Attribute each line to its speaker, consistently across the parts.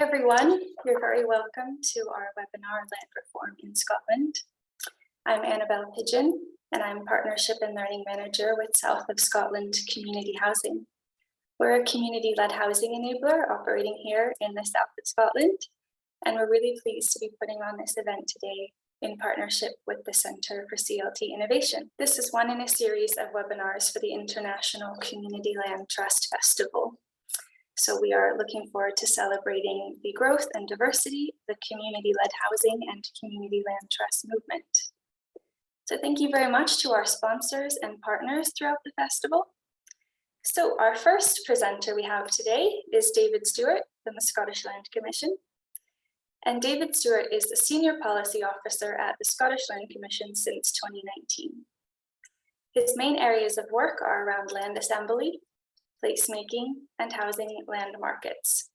Speaker 1: everyone. You're very welcome to our webinar Land Reform in Scotland. I'm Annabelle Pigeon and I'm Partnership and Learning Manager with South of Scotland Community Housing. We're a community-led housing enabler operating here in the south of Scotland and we're really pleased to be putting on this event today in partnership with the Centre for CLT Innovation. This is one in a series of webinars for the International Community Land Trust Festival. So we are looking forward to celebrating the growth and diversity, the community-led housing and community land trust movement. So thank you very much to our sponsors and partners throughout the festival. So our first presenter we have today is David Stewart from the Scottish Land Commission. And David Stewart is the Senior Policy Officer at the Scottish Land Commission since 2019. His main areas of work are around land assembly, placemaking, and housing land markets.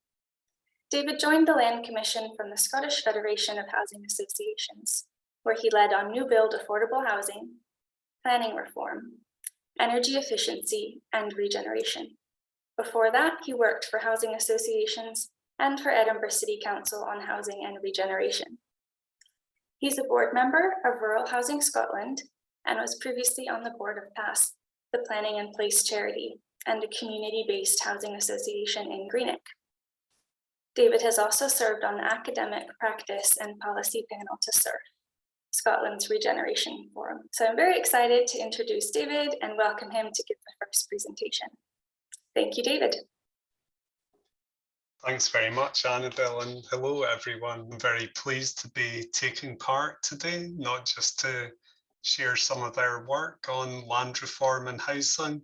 Speaker 1: David joined the Land Commission from the Scottish Federation of Housing Associations, where he led on new build affordable housing, planning reform, energy efficiency, and regeneration. Before that, he worked for housing associations and for Edinburgh City Council on housing and regeneration. He's a board member of Rural Housing Scotland and was previously on the board of PAS, the Planning and Place charity, and a community-based housing association in Greenock. David has also served on the academic practice and policy panel to serve Scotland's Regeneration Forum. So I'm very excited to introduce David and welcome him to give the first presentation. Thank you, David.
Speaker 2: Thanks very much, Annabelle, and hello, everyone. I'm very pleased to be taking part today, not just to share some of our work on land reform and housing,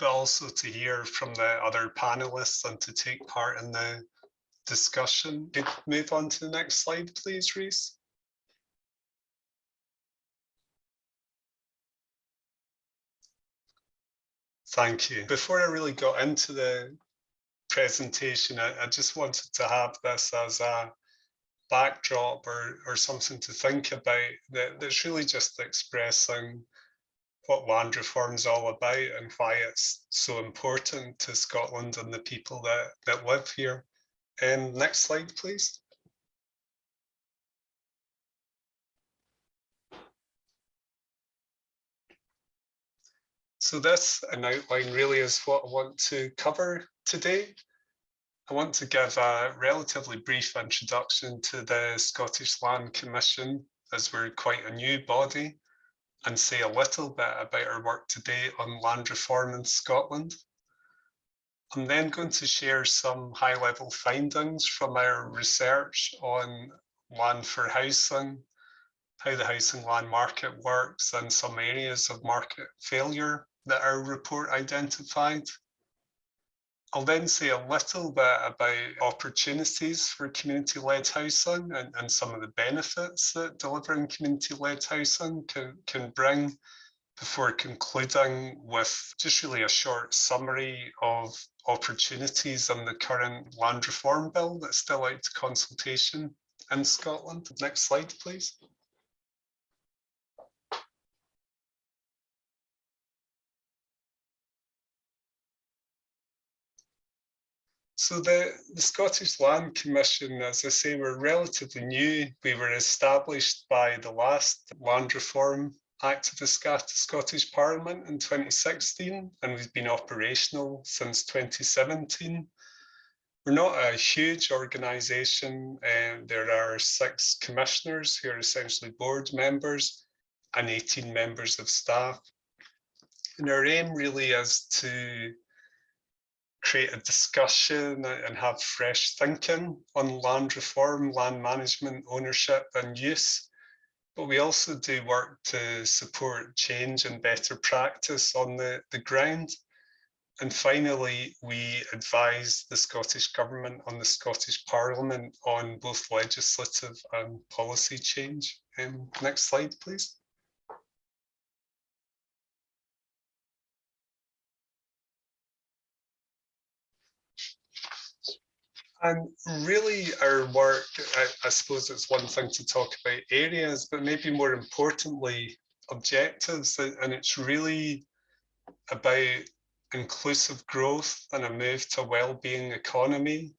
Speaker 2: but also to hear from the other panelists and to take part in the discussion. Could move on to the next slide, please, Reese. Thank you. Before I really got into the presentation, I, I, just wanted to have this as a backdrop or, or something to think about that, that's really just expressing what land reform is all about and why it's so important to Scotland and the people that, that live here. And next slide, please. So this, an outline really is what I want to cover today. I want to give a relatively brief introduction to the Scottish Land Commission as we're quite a new body and say a little bit about our work today on land reform in Scotland. I'm then going to share some high level findings from our research on land for housing, how the housing land market works and some areas of market failure that our report identified. I'll then say a little bit about opportunities for community-led housing and, and some of the benefits that delivering community-led housing can, can bring before concluding with just really a short summary of opportunities in the current land reform bill that's still out to consultation in Scotland. Next slide, please. So the, the Scottish Land Commission, as I say, were relatively new. We were established by the last Land Reform Act of the Scottish Parliament in 2016, and we've been operational since 2017. We're not a huge organisation, and there are six commissioners who are essentially board members and 18 members of staff. And our aim really is to create a discussion and have fresh thinking on land reform, land management, ownership and use. But we also do work to support change and better practice on the, the ground. And finally, we advise the Scottish Government on the Scottish Parliament on both legislative and policy change. Um, next slide, please. And really our work, I, I, suppose it's one thing to talk about areas, but maybe more importantly, objectives. And it's really about inclusive growth and a move to well-being economy,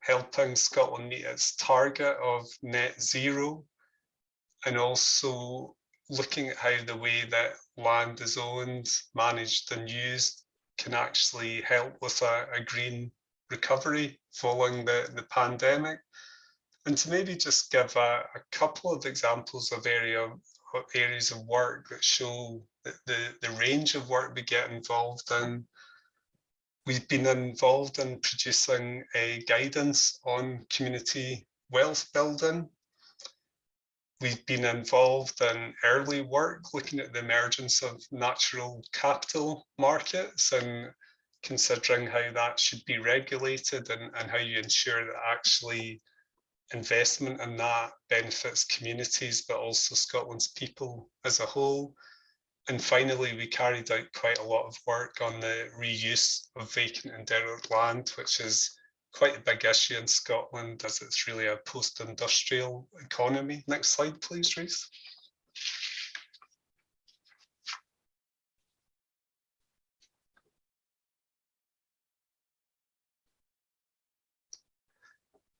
Speaker 2: helping Scotland meet its target of net zero and also looking at how the way that land is owned, managed and used can actually help with a, a green recovery following the, the pandemic. And to maybe just give a, a couple of examples of area areas of work that show the, the, the range of work we get involved in. We've been involved in producing a guidance on community wealth building. We've been involved in early work looking at the emergence of natural capital markets and considering how that should be regulated and, and how you ensure that actually investment in that benefits communities, but also Scotland's people as a whole. And finally, we carried out quite a lot of work on the reuse of vacant and derelict land, which is quite a big issue in Scotland as it's really a post-industrial economy. Next slide, please, Reese.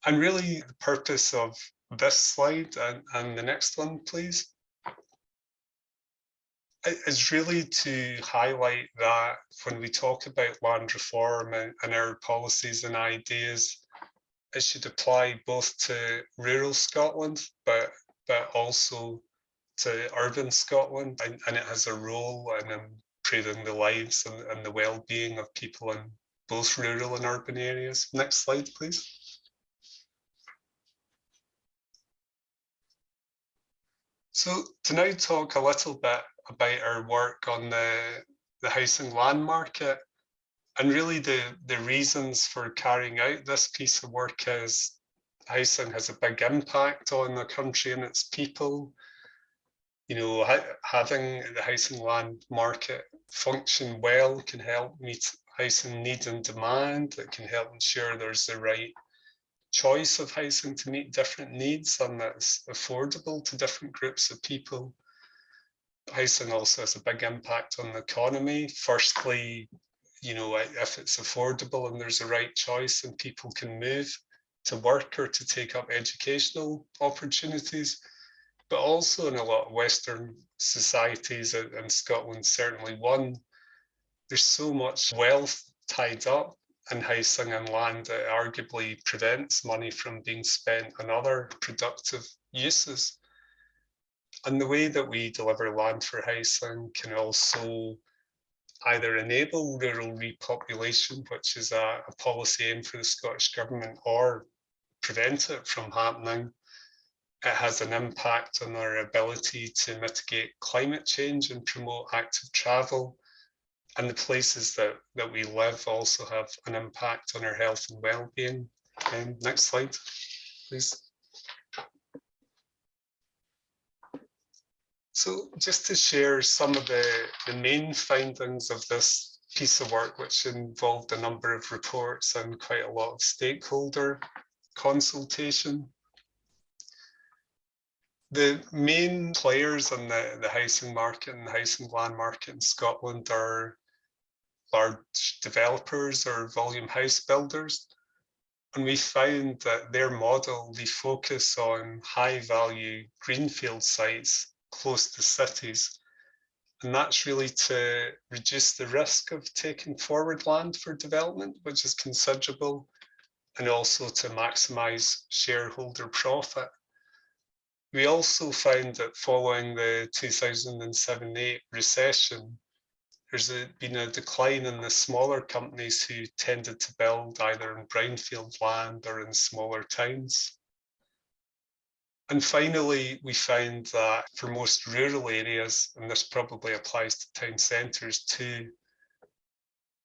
Speaker 2: And really the purpose of this slide and, and the next one, please, is really to highlight that when we talk about land reform and, and our policies and ideas, it should apply both to rural Scotland, but but also to urban Scotland, and, and it has a role in improving the lives and, and the well-being of people in both rural and urban areas. Next slide, please. So to now talk a little bit about our work on the, the housing land market and really the, the reasons for carrying out this piece of work is housing has a big impact on the country and its people. You know, ha having the housing land market function well can help meet housing need and demand. It can help ensure there's the right choice of housing to meet different needs and that's affordable to different groups of people. Housing also has a big impact on the economy. Firstly, you know, if it's affordable and there's a right choice and people can move to work or to take up educational opportunities, but also in a lot of Western societies uh, and Scotland certainly one, there's so much wealth tied up in housing and land that arguably prevents money from being spent on other productive uses. And the way that we deliver land for housing can also either enable rural repopulation, which is a, a policy aim for the Scottish Government, or prevent it from happening. It has an impact on our ability to mitigate climate change and promote active travel and the places that, that we live also have an impact on our health and well-being. Um, next slide, please. So just to share some of the, the main findings of this piece of work, which involved a number of reports and quite a lot of stakeholder consultation. The main players in the, the housing market and the housing land market in Scotland are large developers or volume house builders. And we found that their model, they focus on high value greenfield sites close to cities. And that's really to reduce the risk of taking forward land for development, which is considerable, and also to maximize shareholder profit. We also found that following the 2007-8 recession, there's a, been a decline in the smaller companies who tended to build either in brownfield land or in smaller towns. And finally, we found that for most rural areas, and this probably applies to town centres too,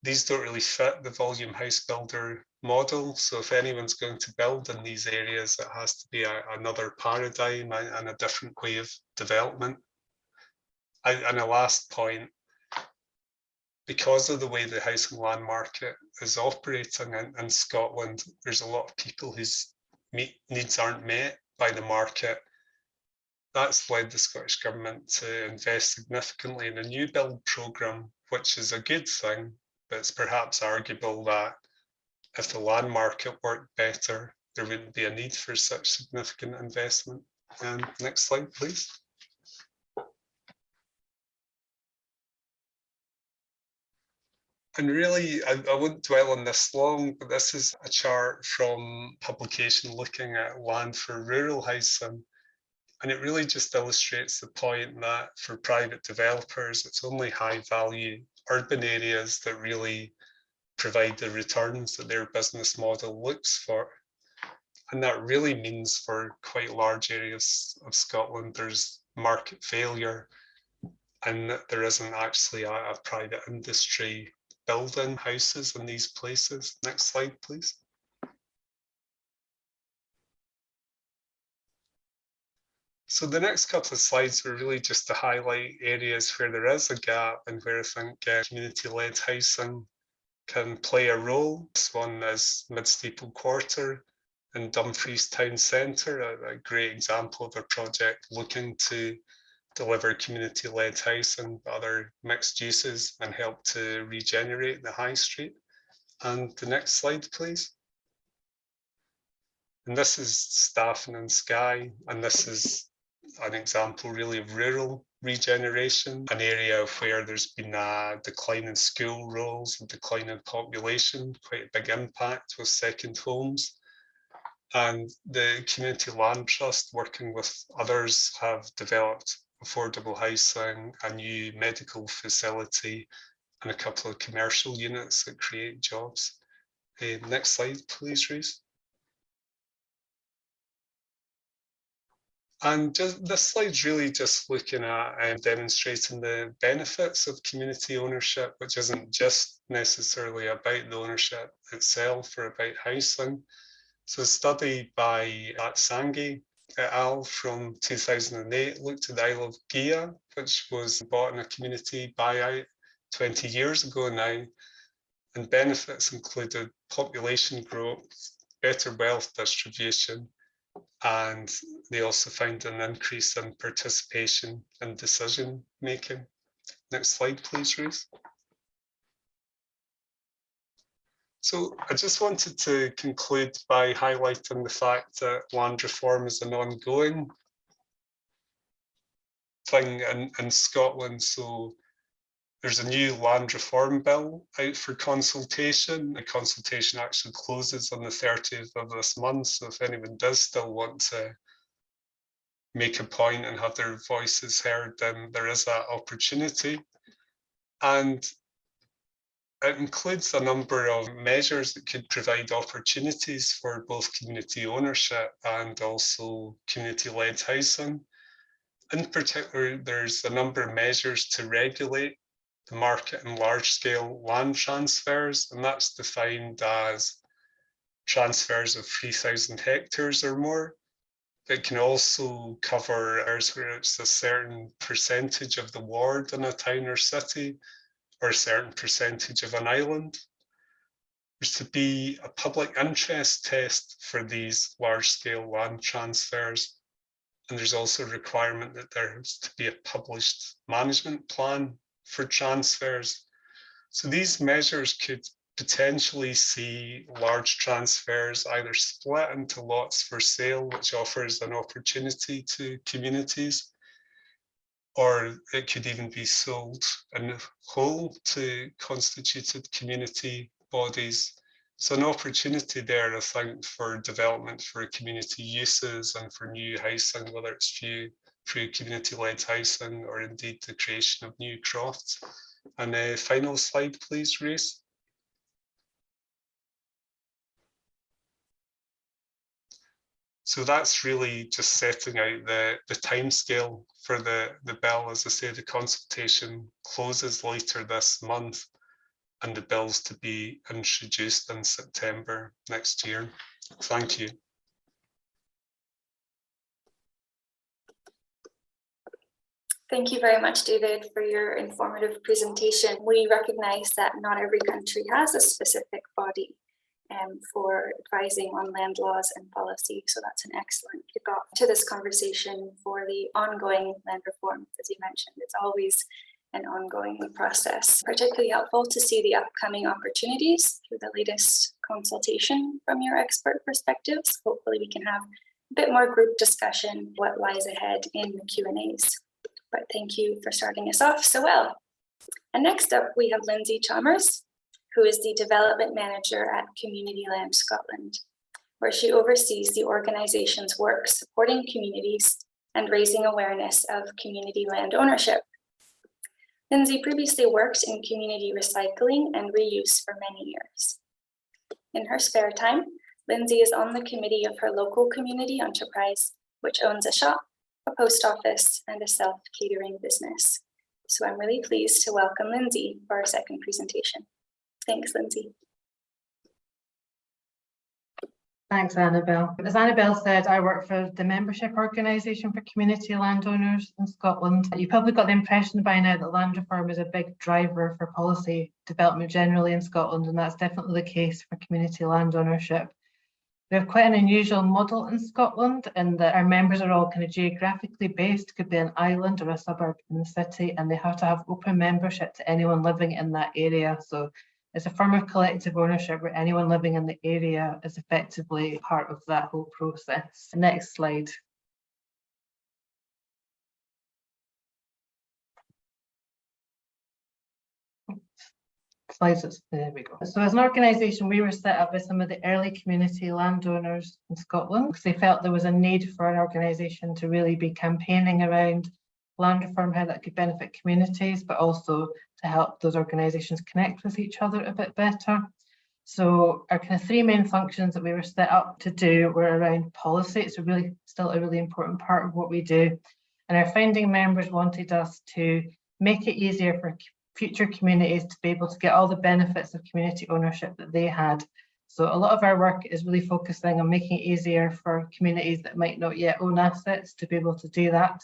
Speaker 2: these don't really fit the volume house builder model. So if anyone's going to build in these areas, it has to be a, another paradigm and a different way of development. And a last point, because of the way the housing land market is operating in, in Scotland, there's a lot of people whose meet, needs aren't met by the market. That's led the Scottish Government to invest significantly in a new build programme, which is a good thing, but it's perhaps arguable that if the land market worked better, there wouldn't be a need for such significant investment. Um, next slide, please. And really, I, I won't dwell on this long, but this is a chart from publication looking at land for rural housing. And it really just illustrates the point that for private developers, it's only high value urban areas that really provide the returns that their business model looks for. And that really means for quite large areas of Scotland, there's market failure and there isn't actually a, a private industry building houses in these places. Next slide, please. So the next couple of slides were really just to highlight areas where there is a gap and where I think uh, community-led housing can play a role. This one is Mid-Steeple Quarter in Dumfries Town Centre, a great example of a project looking to deliver community-led housing, and other mixed uses and help to regenerate the high street. And the next slide, please. And this is Staffin and Skye, and this is an example really of rural regeneration, an area where there's been a decline in school rolls, a decline in population, quite a big impact with second homes. And the Community Land Trust, working with others, have developed affordable housing, a new medical facility, and a couple of commercial units that create jobs. Uh, next slide, please, Reese. And just, this slide's really just looking at um, demonstrating the benefits of community ownership, which isn't just necessarily about the ownership itself or about housing. So a study by Satsangi et al. from 2008 looked at the Isle of Gigha, which was bought in a community buyout 20 years ago now. And benefits included population growth, better wealth distribution, and they also found an increase in participation and decision making. Next slide, please, Ruth. So I just wanted to conclude by highlighting the fact that land reform is an ongoing thing in, in Scotland. So there's a new land reform bill out for consultation. The consultation actually closes on the 30th of this month. So if anyone does still want to make a point and have their voices heard, then there is that opportunity. And it includes a number of measures that could provide opportunities for both community ownership and also community-led housing. In particular, there's a number of measures to regulate the market and large-scale land transfers, and that's defined as transfers of 3,000 hectares or more. It can also cover areas where it's a certain percentage of the ward in a town or city, or a certain percentage of an island. There's to be a public interest test for these large-scale land transfers. And there's also a requirement that there's to be a published management plan for transfers. So these measures could potentially see large transfers either split into lots for sale, which offers an opportunity to communities, or it could even be sold in whole to constituted community bodies. So an opportunity there, I think, for development for community uses and for new housing, whether it's through through community-led housing or indeed the creation of new crofts. And uh, final slide, please, Reese. So that's really just setting out the, the time scale for the, the bill. As I say, the consultation closes later this month and the bill's to be introduced in September next year. Thank you.
Speaker 1: Thank you very much, David, for your informative presentation. We recognize that not every country has a specific body um, for advising on land laws and policy. So that's an excellent kickoff to this conversation for the ongoing land reform. As you mentioned, it's always an ongoing process. Particularly helpful to see the upcoming opportunities through the latest consultation from your expert perspectives. Hopefully we can have a bit more group discussion what lies ahead in the Q and A's. But thank you for starting us off so well. And next up, we have Lindsay Chalmers, who is the Development Manager at Community Land Scotland, where she oversees the organization's work supporting communities and raising awareness of community land ownership. Lindsay previously worked in community recycling and reuse for many years. In her spare time, Lindsay is on the committee of her local community enterprise, which owns a shop, a post office, and a self-catering business. So I'm really pleased to welcome Lindsay for our second presentation. Thanks, Lindsay.
Speaker 3: Thanks, Annabelle. As Annabelle said, I work for the membership organisation for community landowners in Scotland. You probably got the impression by now that land reform is a big driver for policy development generally in Scotland, and that's definitely the case for community land ownership. We have quite an unusual model in Scotland in that our members are all kind of geographically based, could be an island or a suburb in the city, and they have to have open membership to anyone living in that area. So it's a form of collective ownership where anyone living in the area is effectively part of that whole process. Next slide. Slides, there we go. So as an organisation, we were set up by some of the early community landowners in Scotland because they felt there was a need for an organisation to really be campaigning around land reform, how that could benefit communities, but also to help those organisations connect with each other a bit better. So our kind of three main functions that we were set up to do were around policy. It's a really still a really important part of what we do. And our founding members wanted us to make it easier for future communities to be able to get all the benefits of community ownership that they had. So a lot of our work is really focusing on making it easier for communities that might not yet own assets to be able to do that.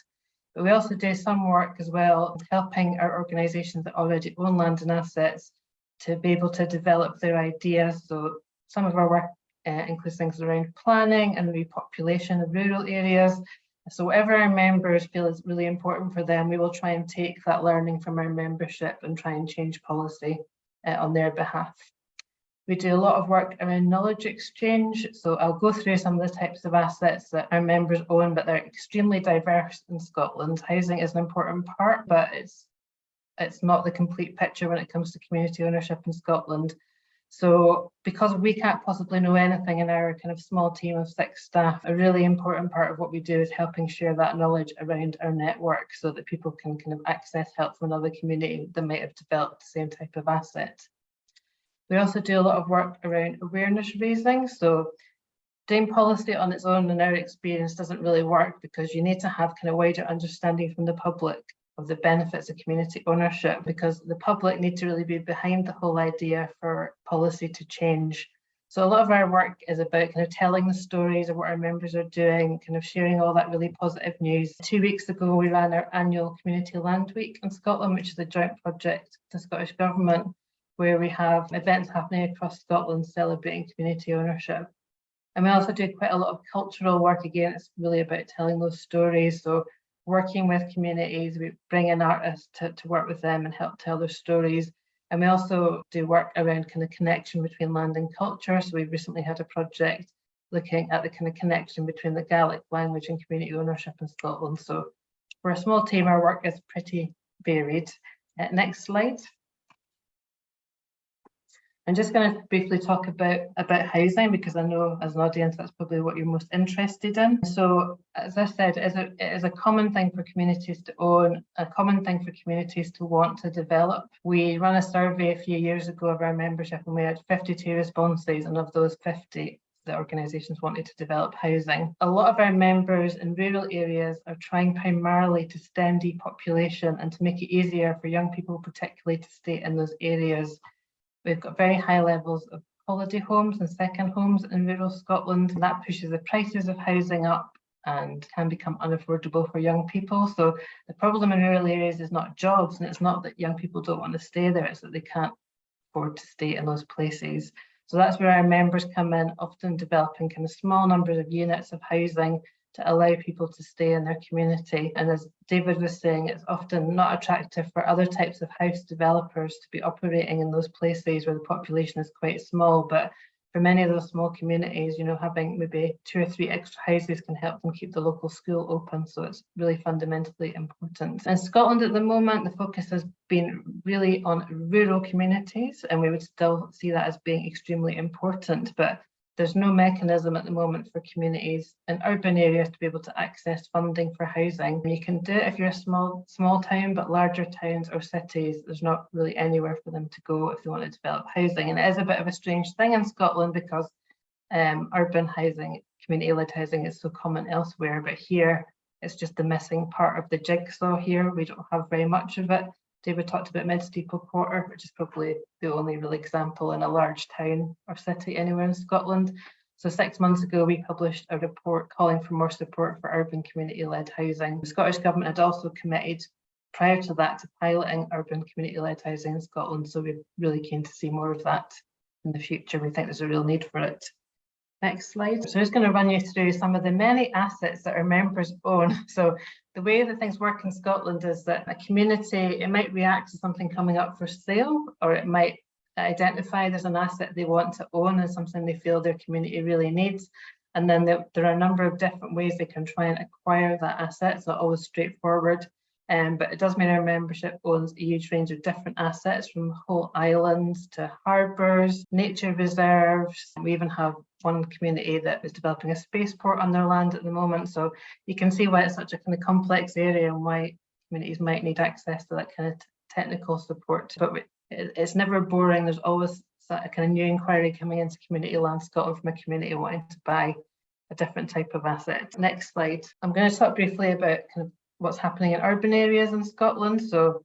Speaker 3: But we also do some work as well, helping our organisations that already own land and assets to be able to develop their ideas. So some of our work uh, includes things around planning and repopulation of rural areas. So whatever our members feel is really important for them, we will try and take that learning from our membership and try and change policy uh, on their behalf. We do a lot of work around knowledge exchange. So I'll go through some of the types of assets that our members own, but they're extremely diverse in Scotland. Housing is an important part, but it's it's not the complete picture when it comes to community ownership in Scotland. So because we can't possibly know anything in our kind of small team of six staff, a really important part of what we do is helping share that knowledge around our network so that people can kind of access help from another community that might have developed the same type of asset. We also do a lot of work around awareness raising. So doing policy on its own in our experience doesn't really work because you need to have kind of wider understanding from the public of the benefits of community ownership because the public need to really be behind the whole idea for policy to change. So a lot of our work is about kind of telling the stories of what our members are doing, kind of sharing all that really positive news. Two weeks ago, we ran our annual Community Land Week in Scotland, which is a joint project with the Scottish Government where we have events happening across Scotland celebrating community ownership. And we also do quite a lot of cultural work. Again, it's really about telling those stories. So working with communities, we bring in artists to, to work with them and help tell their stories. And we also do work around kind of connection between land and culture. So we recently had a project looking at the kind of connection between the Gaelic language and community ownership in Scotland. So for a small team, our work is pretty varied. Uh, next slide. I'm just going to briefly talk about, about housing because I know as an audience that's probably what you're most interested in. So as I said, it is, a, it is a common thing for communities to own, a common thing for communities to want to develop. We ran a survey a few years ago of our membership and we had 52 responses and of those 50 the organisations wanted to develop housing. A lot of our members in rural areas are trying primarily to stem depopulation and to make it easier for young people particularly to stay in those areas We've got very high levels of holiday homes and second homes in rural Scotland. And that pushes the prices of housing up and can become unaffordable for young people. So the problem in rural areas is not jobs and it's not that young people don't want to stay there, it's that they can't afford to stay in those places. So that's where our members come in, often developing kind of small numbers of units of housing to allow people to stay in their community. And as David was saying, it's often not attractive for other types of house developers to be operating in those places where the population is quite small, but for many of those small communities, you know, having maybe two or three extra houses can help them keep the local school open. So it's really fundamentally important. In Scotland at the moment, the focus has been really on rural communities, and we would still see that as being extremely important. But there's no mechanism at the moment for communities in urban areas to be able to access funding for housing. You can do it if you're a small small town, but larger towns or cities, there's not really anywhere for them to go if they want to develop housing. And it is a bit of a strange thing in Scotland because um, urban housing, community-led housing is so common elsewhere, but here it's just the missing part of the jigsaw here. We don't have very much of it. David talked about Mid-Steeple Quarter, which is probably the only real example in a large town or city anywhere in Scotland. So six months ago, we published a report calling for more support for urban community-led housing. The Scottish Government had also committed prior to that to piloting urban community-led housing in Scotland. So we're really keen to see more of that in the future. We think there's a real need for it. Next slide. So I'm just going to run you through some of the many assets that our members own. So the way that things work in Scotland is that a community, it might react to something coming up for sale, or it might identify there's an asset they want to own and something they feel their community really needs. And then there, there are a number of different ways they can try and acquire that asset. It's not always straightforward. Um, but it does mean our membership owns a huge range of different assets from whole islands to harbours, nature reserves. We even have one community that is developing a spaceport on their land at the moment. So you can see why it's such a kind of complex area and why communities might need access to that kind of technical support. But it, it's never boring. There's always a kind of new inquiry coming into community land Scotland from a community wanting to buy a different type of asset. Next slide. I'm going to talk briefly about kind of what's happening in urban areas in Scotland. So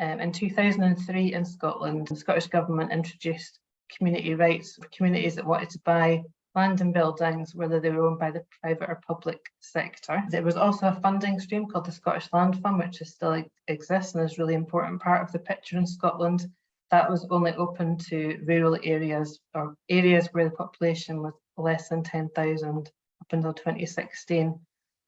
Speaker 3: um, in 2003 in Scotland, the Scottish Government introduced community rights for communities that wanted to buy land and buildings, whether they were owned by the private or public sector. There was also a funding stream called the Scottish Land Fund, which is still exists and is really important part of the picture in Scotland. That was only open to rural areas or areas where the population was less than 10,000 up until 2016.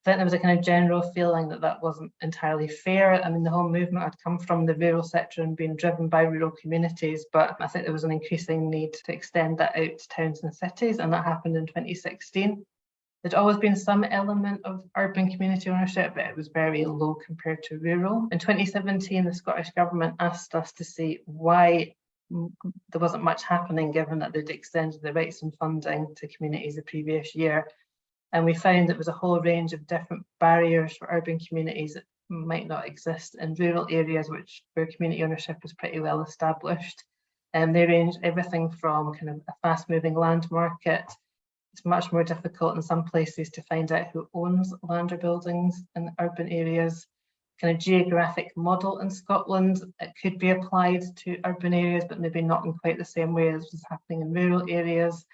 Speaker 3: I think there was a kind of general feeling that that wasn't entirely fair. I mean, the whole movement had come from the rural sector and been driven by rural communities, but I think there was an increasing need to extend that out to towns and cities, and that happened in 2016. There'd always been some element of urban community ownership, but it was very low compared to rural. In 2017, the Scottish Government asked us to see why there wasn't much happening given that they'd extended the rights and funding to communities the previous year. And we found there was a whole range of different barriers for urban communities that might not exist in rural areas, which where community ownership is pretty well established. And they range everything from kind of a fast moving land market. It's much more difficult in some places to find out who owns land or buildings in urban areas. Kind of geographic model in Scotland, it could be applied to urban areas, but maybe not in quite the same way as was happening in rural areas.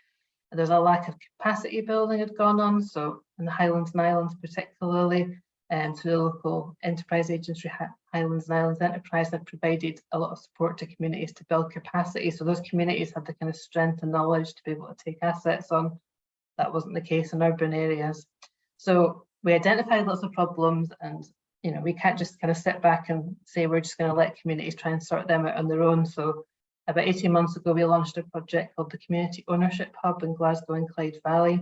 Speaker 3: There's a lack of capacity building had gone on, so in the Highlands and Islands particularly, and um, through the local enterprise agency Highlands and Islands Enterprise have provided a lot of support to communities to build capacity. So those communities had the kind of strength and knowledge to be able to take assets on. That wasn't the case in urban areas. So we identified lots of problems and you know we can't just kind of sit back and say we're just going to let communities try and sort them out on their own. So about 18 months ago, we launched a project called the Community Ownership Hub in Glasgow and Clyde Valley.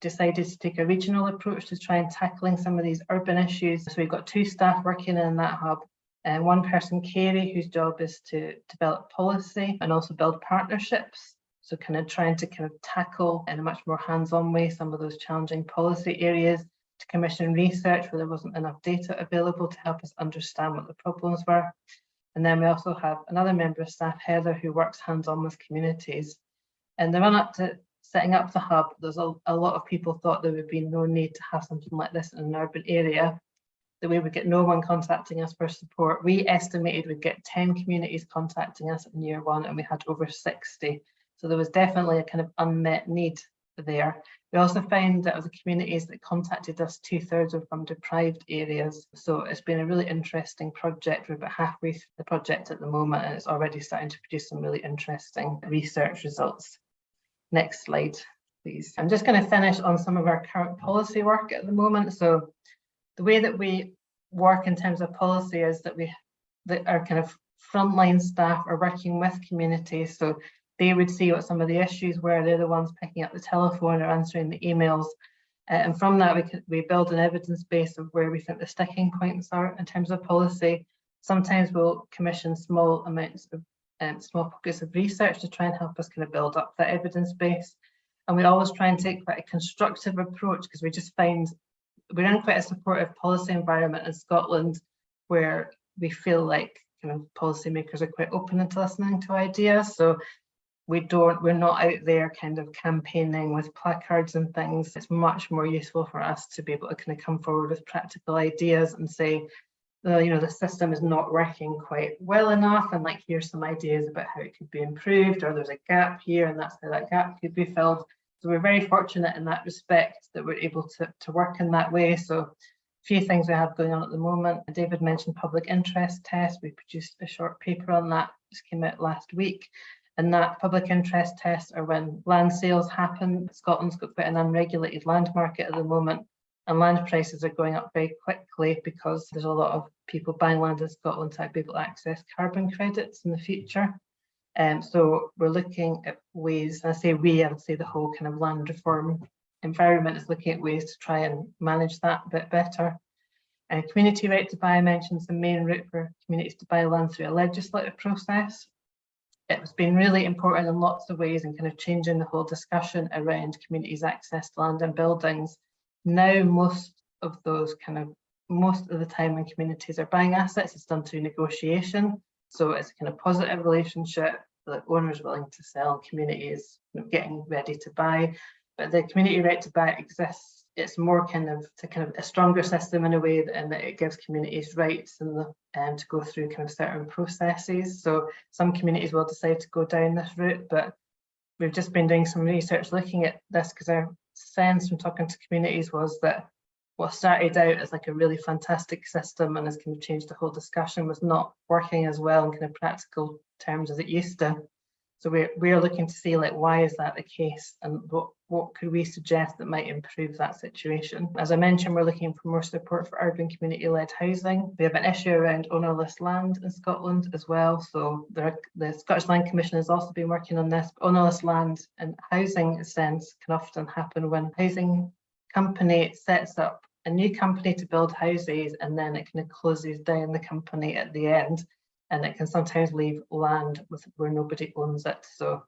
Speaker 3: Decided to take a regional approach to try and tackling some of these urban issues. So we've got two staff working in that hub and one person, Carey, whose job is to develop policy and also build partnerships. So kind of trying to kind of tackle in a much more hands-on way some of those challenging policy areas to commission research where there wasn't enough data available to help us understand what the problems were. And then we also have another member of staff, Heather, who works hands-on with communities. And the run up to setting up the hub, there's a, a lot of people thought there would be no need to have something like this in an urban area, that we would get no one contacting us for support. We estimated we'd get 10 communities contacting us in year one and we had over 60. So there was definitely a kind of unmet need there. We also found that of the communities that contacted us, two thirds were from deprived areas. So it's been a really interesting project. We're about halfway through the project at the moment and it's already starting to produce some really interesting research results. Next slide, please. I'm just going to finish on some of our current policy work at the moment. So the way that we work in terms of policy is that we that our kind of frontline staff are working with communities. So they would see what some of the issues were. They're the ones picking up the telephone or answering the emails. Uh, and from that, we we build an evidence base of where we think the sticking points are in terms of policy. Sometimes we'll commission small amounts of um, small pockets of research to try and help us kind of build up that evidence base. And we always try and take quite a constructive approach because we just find we're in quite a supportive policy environment in Scotland where we feel like kind of policymakers are quite open to listening to ideas. So we don't, we're not out there kind of campaigning with placards and things. It's much more useful for us to be able to kind of come forward with practical ideas and say, uh, you know, the system is not working quite well enough and like here's some ideas about how it could be improved or there's a gap here and that's how that gap could be filled. So we're very fortunate in that respect that we're able to, to work in that way. So a few things we have going on at the moment. David mentioned public interest test. We produced a short paper on that, just came out last week. And that public interest tests are when land sales happen. Scotland's got quite an unregulated land market at the moment and land prices are going up very quickly because there's a lot of people buying land in Scotland to be able to access carbon credits in the future. Um, so we're looking at ways, and I say we, I would say the whole kind of land reform environment is looking at ways to try and manage that a bit better. Uh, community right to buy mentions the main route for communities to buy land through a legislative process. It's been really important in lots of ways and kind of changing the whole discussion around communities access to land and buildings. Now most of those kind of, most of the time when communities are buying assets, it's done through negotiation. So it's a kind of positive relationship, the owners willing to sell, communities getting ready to buy. But the community right to buy exists. It's more kind of to kind of a stronger system in a way in that it gives communities rights and um, to go through kind of certain processes. So some communities will decide to go down this route, but we've just been doing some research looking at this because our sense from talking to communities was that what started out as like a really fantastic system and has kind of changed the whole discussion was not working as well in kind of practical terms as it used to. So we're, we're looking to see like, why is that the case and what, what could we suggest that might improve that situation? As I mentioned, we're looking for more support for urban community-led housing. We have an issue around ownerless land in Scotland as well. So there, the Scottish Land Commission has also been working on this. Ownerless land and housing sense can often happen when housing company sets up a new company to build houses and then it kind of closes down the company at the end and it can sometimes leave land with where nobody owns it. So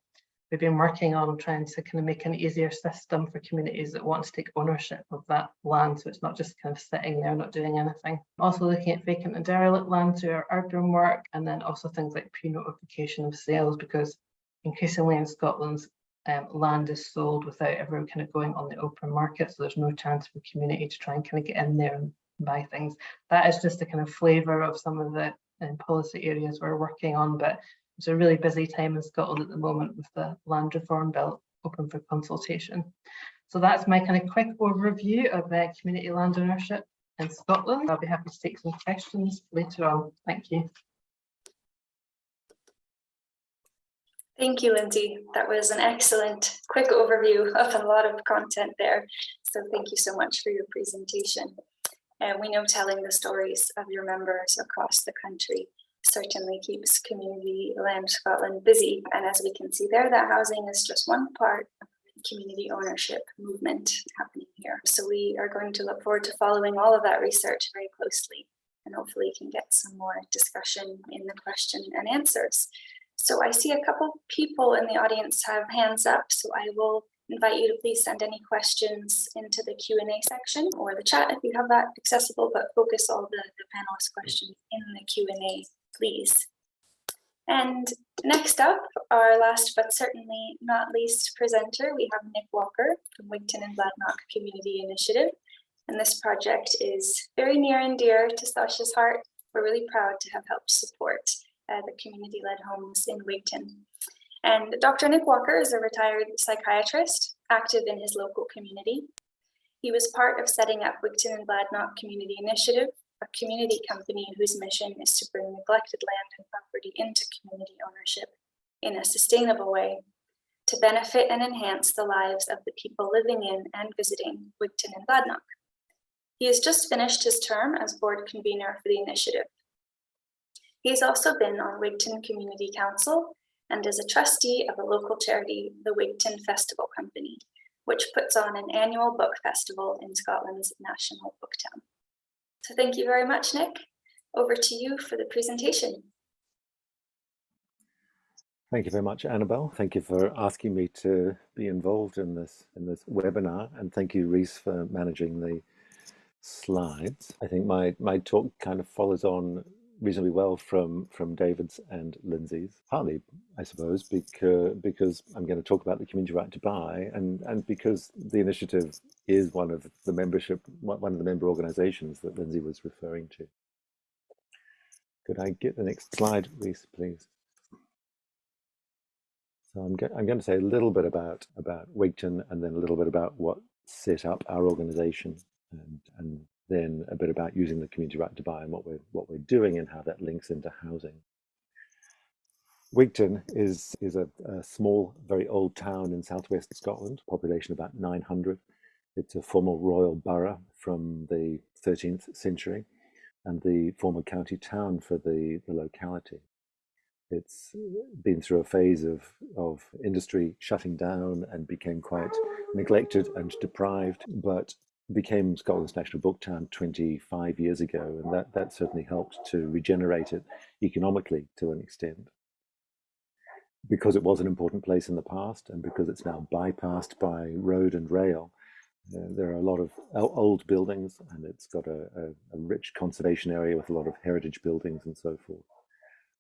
Speaker 3: we've been working on trying to kind of make an easier system for communities that want to take ownership of that land. So it's not just kind of sitting there, not doing anything. Also looking at vacant and derelict land through our urban work, and then also things like pre-notification of sales, because increasingly in Scotland, um, land is sold without ever kind of going on the open market. So there's no chance for community to try and kind of get in there and buy things. That is just a kind of flavour of some of the um, policy areas we're working on, but it's a really busy time in Scotland at the moment with the land reform bill open for consultation. So that's my kind of quick overview of uh, community land ownership in Scotland. I'll be happy to take some questions later on. Thank you.
Speaker 1: Thank you, Lindsay. That was an excellent quick overview of a lot of content there. So thank you so much for your presentation. And we know telling the stories of your members across the country certainly keeps Community Land Scotland busy. And as we can see there, that housing is just one part of the community ownership movement happening here. So we are going to look forward to following all of that research very closely and hopefully can get some more discussion in the question and answers. So I see a couple people in the audience have hands up, so I will invite you to please send any questions into the Q&A section or the chat if you have that accessible, but focus all the, the panelist questions in the Q&A, please. And next up, our last but certainly not least presenter, we have Nick Walker from Wigtown and Bladnoch Community Initiative. And this project is very near and dear to Sasha's heart. We're really proud to have helped support uh, the community-led homes in Wigtown. And Dr. Nick Walker is a retired psychiatrist active in his local community. He was part of setting up Wigtown and Bladnoch Community Initiative, a community company whose mission is to bring neglected land and property into community ownership in a sustainable way to benefit and enhance the lives of the people living in and visiting Wigtown and Bladnoch. He has just finished his term as board convener for the initiative. He's also been on Wigtown Community Council and is a trustee of a local charity, the Wigtown Festival Company, which puts on an annual book festival in Scotland's national book town. So thank you very much, Nick. Over to you for the presentation.
Speaker 4: Thank you very much, Annabelle. Thank you for asking me to be involved in this in this webinar, and thank you, Reese, for managing the slides. I think my my talk kind of follows on reasonably well from from David's and Lindsay's, partly, I suppose, because because I'm going to talk about the community right to buy, and and because the initiative is one of the membership one of the member organisations that Lindsay was referring to. Could I get the next slide, Reese, please? So I'm, go I'm going to say a little bit about, about Wigtown and then a little bit about what set up our organization and, and then a bit about using the community right to buy and what we're, what we're doing and how that links into housing. Wigtown is, is a, a small, very old town in southwest Scotland, population about 900. It's a former royal borough from the 13th century and the former county town for the, the locality. It's been through a phase of, of industry shutting down and became quite neglected and deprived, but became Scotland's national book town 25 years ago. And that, that certainly helped to regenerate it economically to an extent. Because it was an important place in the past and because it's now bypassed by road and rail, uh, there are a lot of old buildings and it's got a, a, a rich conservation area with a lot of heritage buildings and so forth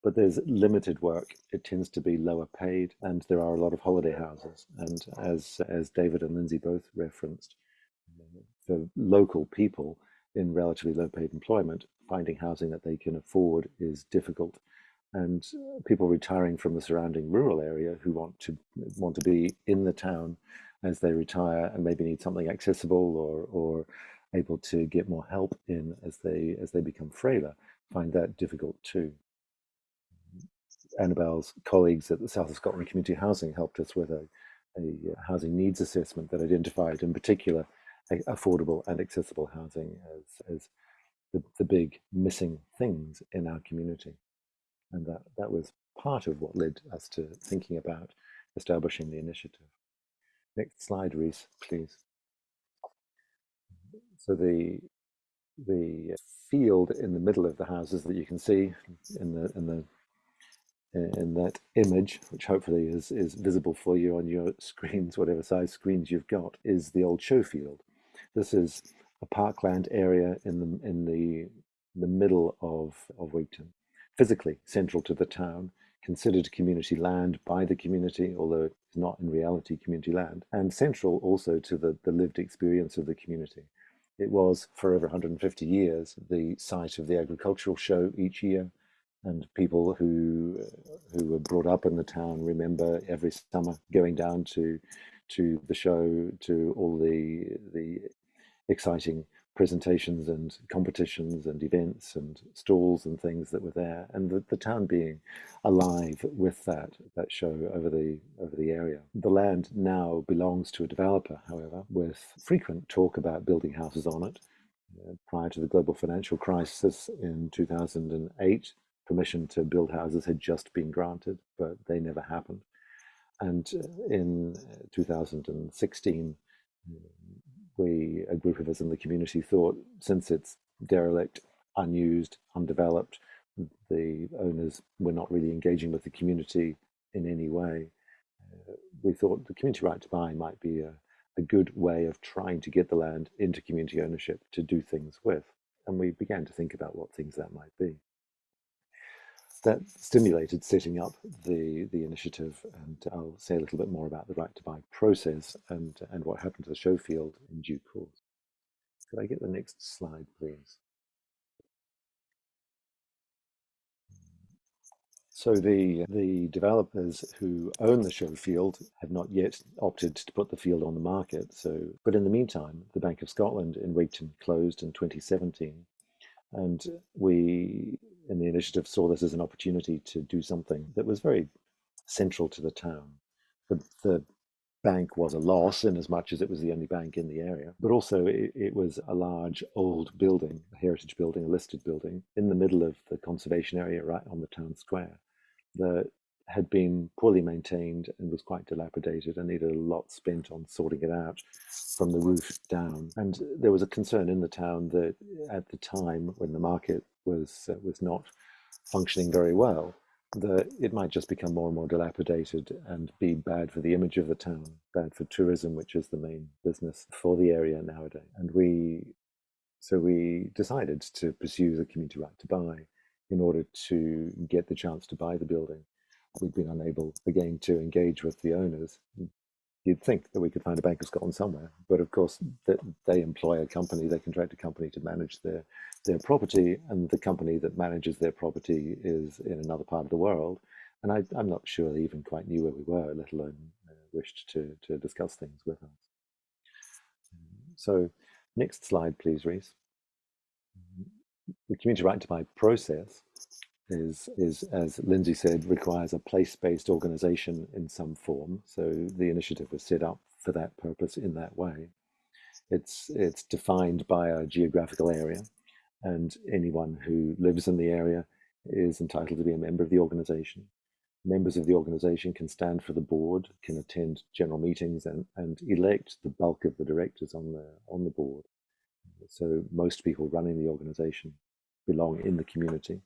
Speaker 4: but there's limited work. It tends to be lower paid, and there are a lot of holiday houses. And as as David and Lindsay both referenced, for local people in relatively low paid employment, finding housing that they can afford is difficult. And people retiring from the surrounding rural area who want to want to be in the town as they retire and maybe need something accessible or or able to get more help in as they as they become frailer find that difficult too. Annabelle's colleagues at the South of Scotland Community Housing helped us with a, a housing needs assessment that identified in particular affordable and accessible housing as, as the, the big missing things in our community. And that, that was part of what led us to thinking about establishing the initiative. Next slide, Reese, please. So the the field in the middle of the houses that you can see in the in the in that image, which hopefully is, is visible for you on your screens, whatever size screens you've got, is the old show field. This is a parkland area in the in the the middle of, of Wigtown, physically central to the town, considered community land by the community, although it's not in reality community land, and central also to the, the lived experience of the community. It was, for over 150 years, the site of the agricultural show each year, and people who who were brought up in the town remember every summer going down to to the show to all the the exciting presentations and competitions and events and stalls and things that were there. And the, the town being alive with that that show over the over the area. The land now belongs to a developer however with frequent talk about building houses on it. Uh, prior to the global financial crisis in 2008 permission to build houses had just been granted, but they never happened. And uh, in uh, 2016, we, a group of us in the community thought, since it's derelict, unused, undeveloped, the owners were not really engaging with the community in any way. Uh, we thought the community right to buy might be a, a good way of trying to get the land into community ownership to do things with. And we began to think about what things that might be that stimulated setting up the, the initiative. And I'll say a little bit more about the right to buy process and, and what happened to the show field in due course. Could I get the next slide, please? So the, the developers who own the show field have not yet opted to put the field on the market. So, but in the meantime, the Bank of Scotland in Wigtown closed in 2017. And we in the initiative saw this as an opportunity to do something that was very central to the town. The, the bank was a loss in as much as it was the only bank in the area, but also it, it, was a large old building, a heritage building, a listed building in the middle of the conservation area right on the town square. The had been poorly maintained and was quite dilapidated and needed a lot spent on sorting it out from the roof down. And there was a concern in the town that at the time when the market was uh, was not functioning very well, that it might just become more and more dilapidated and be bad for the image of the town, bad for tourism, which is the main business for the area nowadays. And we, so we decided to pursue the community right to buy in order to get the chance to buy the building. We'd been unable again to engage with the owners. You'd think that we could find a Bank of Scotland somewhere, but of course that they employ a company, they contract a company to manage their their property, and the company that manages their property is in another part of the world. And I, am not sure they even quite knew where we were, let alone uh, wished to to discuss things with us. So, next slide, please, Reese. The community right to buy process is, is, as Lindsay said, requires a place-based organization in some form. So the initiative was set up for that purpose in that way. It's, it's defined by a geographical area and anyone who lives in the area is entitled to be a member of the organization. Members of the organization can stand for the board, can attend general meetings and, and elect the bulk of the directors on the, on the board. So most people running the organization belong in the community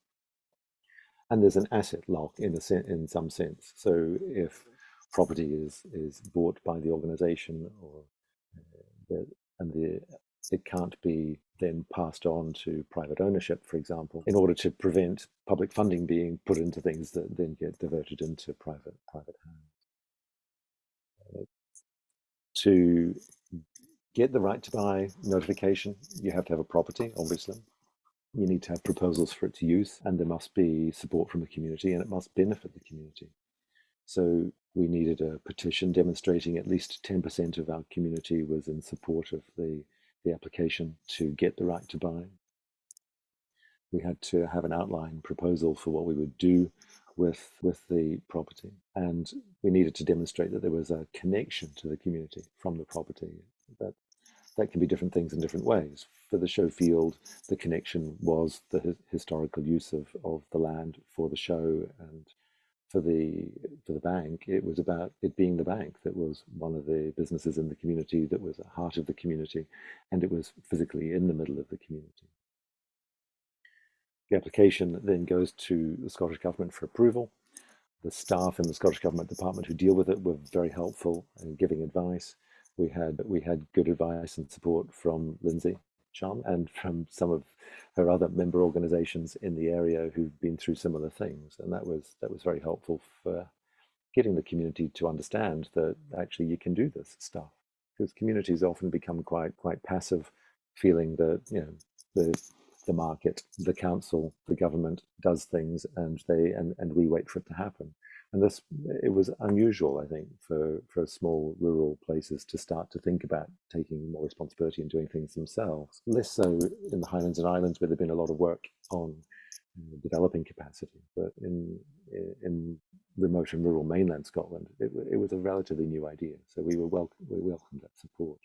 Speaker 4: and there's an asset lock in a in some sense. So if property is is bought by the organisation or uh, and the it can't be then passed on to private ownership, for example, in order to prevent public funding being put into things that then get diverted into private private hands. Uh, to get the right to buy notification, you have to have a property, obviously you need to have proposals for its use and there must be support from the community and it must benefit the community. So we needed a petition demonstrating at least 10% of our community was in support of the, the application to get the right to buy. We had to have an outline proposal for what we would do with, with the property. And we needed to demonstrate that there was a connection to the community from the property, that that can be different things in different ways. For the show field, the connection was the historical use of, of the land for the show and for the for the bank, it was about it being the bank that was one of the businesses in the community that was a heart of the community, and it was physically in the middle of the community. The application then goes to the Scottish Government for approval. The staff in the Scottish Government Department who deal with it were very helpful in giving advice we had we had good advice and support from Lindsay Chum and from some of her other member organizations in the area who've been through similar things. And that was that was very helpful for getting the community to understand that actually you can do this stuff. Because communities often become quite quite passive feeling that you know the the market the council the government does things and they and, and we wait for it to happen and this it was unusual i think for for small rural places to start to think about taking more responsibility and doing things themselves less so in the highlands and islands where there'd been a lot of work on developing capacity but in in remote and rural mainland scotland it, it was a relatively new idea so we were welcome we welcomed that support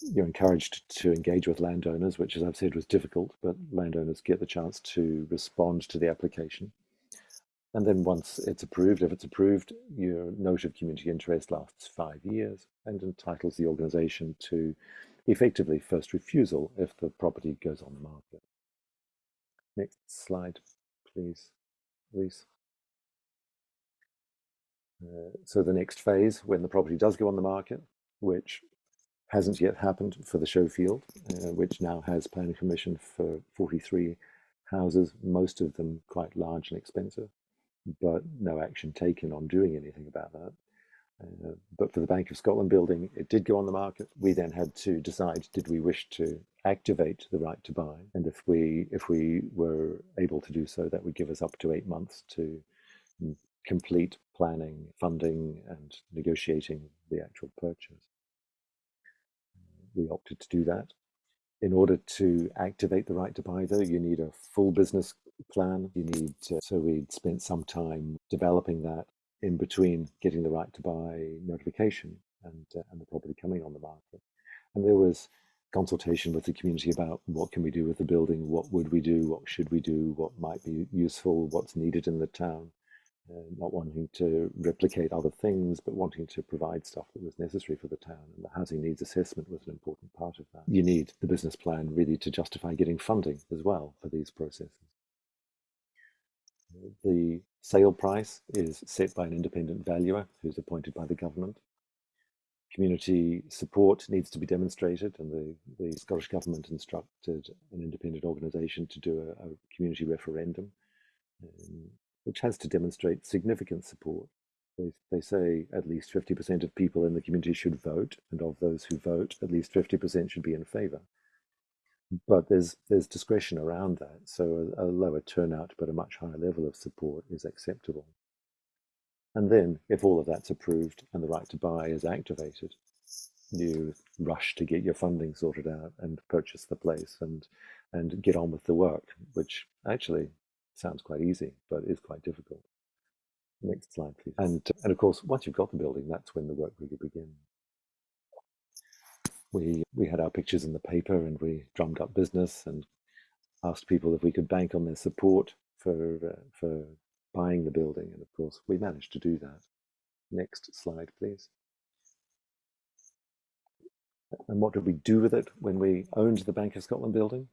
Speaker 4: you're encouraged to engage with landowners, which, as I've said, was difficult, but landowners get the chance to respond to the application. And then once it's approved, if it's approved, your note of community interest lasts five years and entitles the organization to effectively first refusal if the property goes on the market. Next slide, please. Uh, so the next phase, when the property does go on the market, which hasn't yet happened for the show field, uh, which now has planning permission for 43 houses, most of them quite large and expensive but no action taken on doing anything about that. Uh, but for the Bank of Scotland building, it did go on the market. We then had to decide: did we wish to activate the right to buy? And if we if we were able to do so, that would give us up to eight months to complete planning, funding, and negotiating the actual purchase. We opted to do that. In order to activate the right to buy, though, you need a full business plan. You need to, so we'd spent some time developing that in between getting the right to buy notification and, uh, and the property coming on the market. And there was consultation with the community about what can we do with the building, what would we do, what should we do, what might be useful, what's needed in the town. Uh, not wanting to replicate other things, but wanting to provide stuff that was necessary for the town. And the housing needs assessment was an important part of that. You need the business plan really to justify getting funding as well for these processes. The sale price is set by an independent valuer who's appointed by the government. Community support needs to be demonstrated, and the, the Scottish Government instructed an independent organisation to do a, a community referendum, um, which has to demonstrate significant support. They, they say at least 50% of people in the community should vote, and of those who vote, at least 50% should be in favour but there's there's discretion around that. So a, a, lower turnout but a much higher level of support is acceptable. And then if all of that's approved and the right to buy is activated, you rush to get your funding sorted out and purchase the place and and get on with the work, which actually sounds quite easy, but is quite difficult. Next slide, please. And and of course, once you've got the building, that's when the work really begins we we had our pictures in the paper and we drummed up business and asked people if we could bank on their support for uh, for buying the building. And of course we managed to do that. Next slide please. And what did we do with it when we owned the bank of scotland building?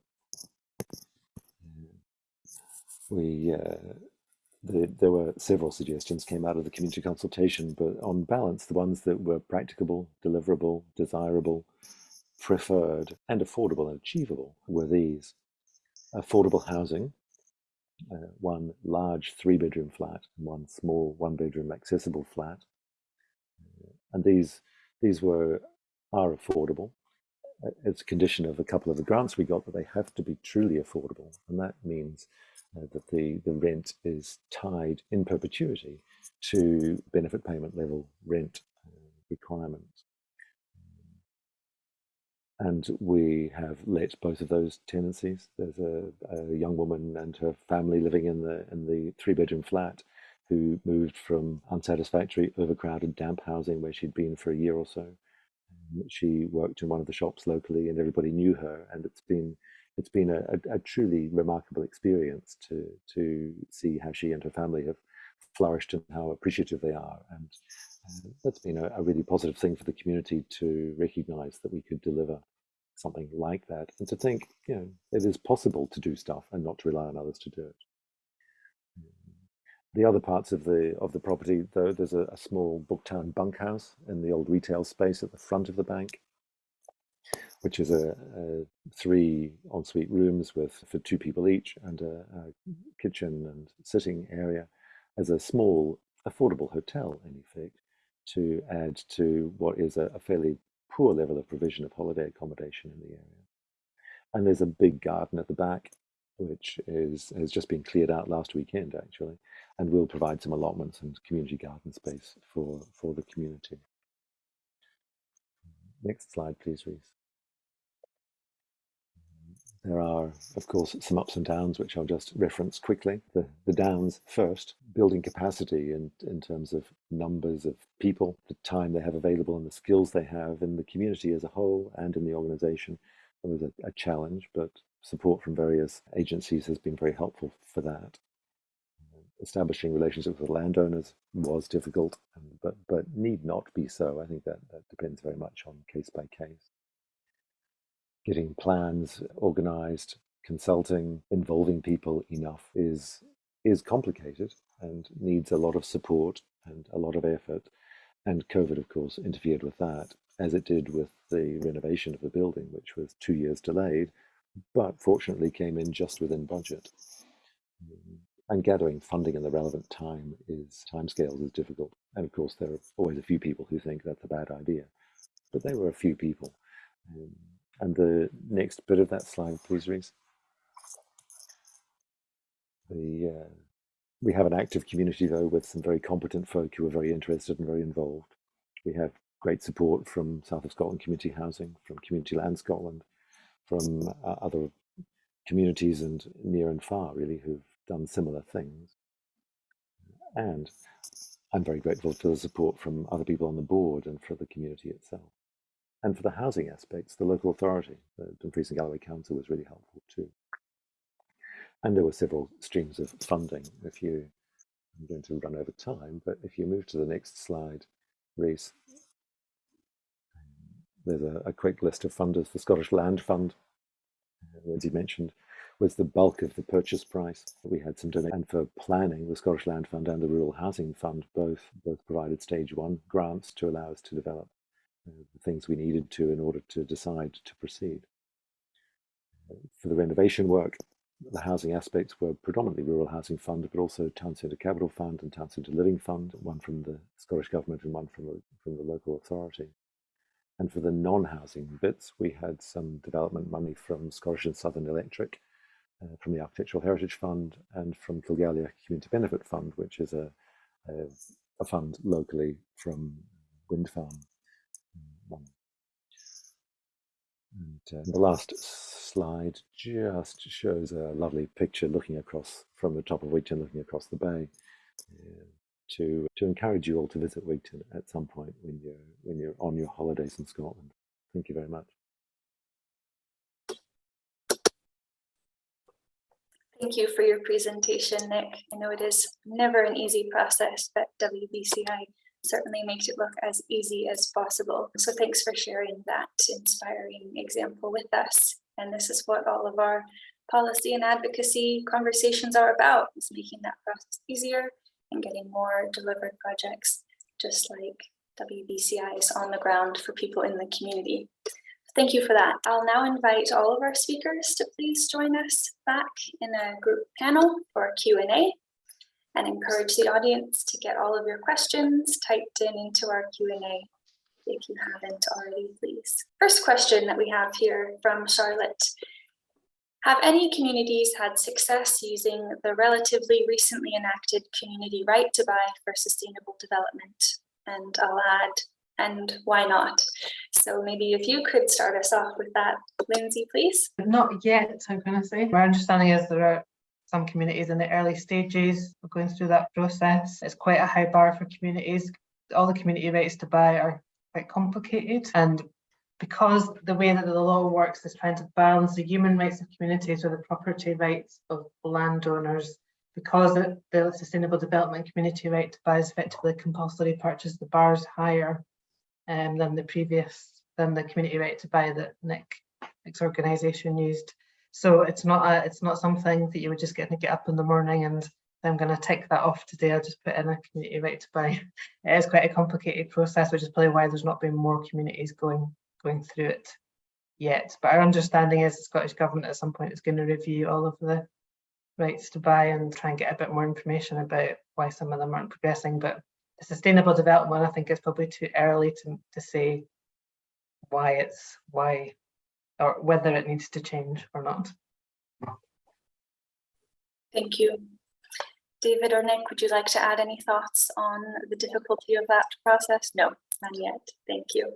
Speaker 4: We uh, the, there were several suggestions came out of the community consultation, but on balance, the ones that were practicable, deliverable, desirable, preferred, and affordable and achievable were these. Affordable housing, uh, one large three bedroom flat, and one small one bedroom accessible flat. Uh, and these, these were, are affordable. It's a condition of a couple of the grants we got that they have to be truly affordable. And that means uh, that the, the rent is tied in perpetuity to benefit payment level rent uh, requirements. And we have let both of those tenancies. There's a, a young woman and her family living in the in the three bedroom flat who moved from unsatisfactory, overcrowded, damp housing where she'd been for a year or so. She worked in one of the shops locally, and everybody knew her. And it's been it's been a, a, truly remarkable experience to to see how she and her family have flourished and how appreciative they are. And uh, that's been a, a, really positive thing for the community to recognize that we could deliver something like that and to think, you know, it is possible to do stuff and not to rely on others to do it. The other parts of the of the property, though, there's a, a small Booktown bunkhouse in the old retail space at the front of the bank which is a, a three ensuite rooms with for two people each and a, a, kitchen and sitting area as a small affordable hotel in effect to add to what is a, a fairly poor level of provision of holiday accommodation in the area. And there's a big garden at the back which is has just been cleared out last weekend actually and will provide some allotments and community garden space for for the community. Next slide please Reese. There are, of course, some ups and downs, which I'll just reference quickly. The, the downs first, building capacity in, in terms of numbers of people, the time they have available, and the skills they have in the community as a whole and in the organization. It was a, a challenge, but support from various agencies has been very helpful for that. Establishing relationships with landowners was difficult, but, but need not be so. I think that, that depends very much on case by case getting plans organized, consulting, involving people enough is is complicated and needs a lot of support and a lot of effort. And COVID, of course, interfered with that, as it did with the renovation of the building, which was two years delayed, but fortunately came in just within budget. And gathering funding in the relevant time is timescales is difficult. And of course, there are always a few people who think that's a bad idea, but there were a few people. And the next bit of that slide, please, Reese. The, uh, we have an active community, though, with some very competent folk who are very interested and very involved. We have great support from South of Scotland Community Housing, from Community Land Scotland, from uh, other communities and near and far, really, who've done similar things. And I'm very grateful for the support from other people on the board and for the community itself. And for the housing aspects, the local authority, the Dumfries and Galloway Council was really helpful too. And there were several streams of funding. If you, I'm going to run over time, but if you move to the next slide, Reese, there's a, a quick list of funders. The Scottish Land Fund, uh, Lindsay mentioned, was the bulk of the purchase price. We had some donation and for planning, the Scottish Land Fund and the Rural Housing Fund both both provided stage one grants to allow us to develop the things we needed to in order to decide to proceed. Uh, for the renovation work, the housing aspects were predominantly Rural Housing Fund, but also Town Centre Capital Fund and Town Centre Living Fund, one from the Scottish Government and one from the, from the local authority. And for the non-housing bits, we had some development money from Scottish and Southern Electric, uh, from the Architectural Heritage Fund, and from Kilgallioch Community Benefit Fund, which is a, a, a fund locally from wind And uh, the last slide just shows a lovely picture looking across from the top of Wigtown, looking across the bay. Uh, to to encourage you all to visit Wigtown at some point when you're when you're on your holidays in Scotland. Thank you very much.
Speaker 1: Thank you for your presentation, Nick. I know it is never an easy process, but WBCI certainly makes it look as easy as possible. So thanks for sharing that inspiring example with us. And this is what all of our policy and advocacy conversations are about, is making that process easier and getting more delivered projects, just like WBCI is on the ground for people in the community. Thank you for that. I'll now invite all of our speakers to please join us back in a group panel for Q&A and encourage the audience to get all of your questions typed in into our Q&A if you haven't already, please. First question that we have here from Charlotte. Have any communities had success using the relatively recently enacted community right to buy for sustainable development? And I'll add, and why not? So maybe if you could start us off with that, Lindsay, please.
Speaker 3: Not yet, I'm going to say. My understanding is there are some communities in the early stages of going through that process. It's quite a high bar for communities. All the community rights to buy are quite complicated and because the way that the law works is trying to balance the human rights of communities with the property rights of landowners, because the, sustainable development community right to buy is effectively compulsory purchase, the bars higher um, than the previous, than the community right to buy that Nick, Nick's organisation used. So it's not a, it's not something that you would just get to get up in the morning and I'm going to tick that off today. I'll just put in a community right to buy. It is quite a complicated process, which is probably why there's not been more communities going going through it yet. But our understanding is the Scottish Government at some point is going to review all of the rights to buy and try and get a bit more information about why some of them aren't progressing. But the sustainable development, I think it's probably too early to, to say why it's why or whether it needs to change or not.
Speaker 1: Thank you. David or Nick, would you like to add any thoughts on the difficulty of that process? No, not yet. Thank you.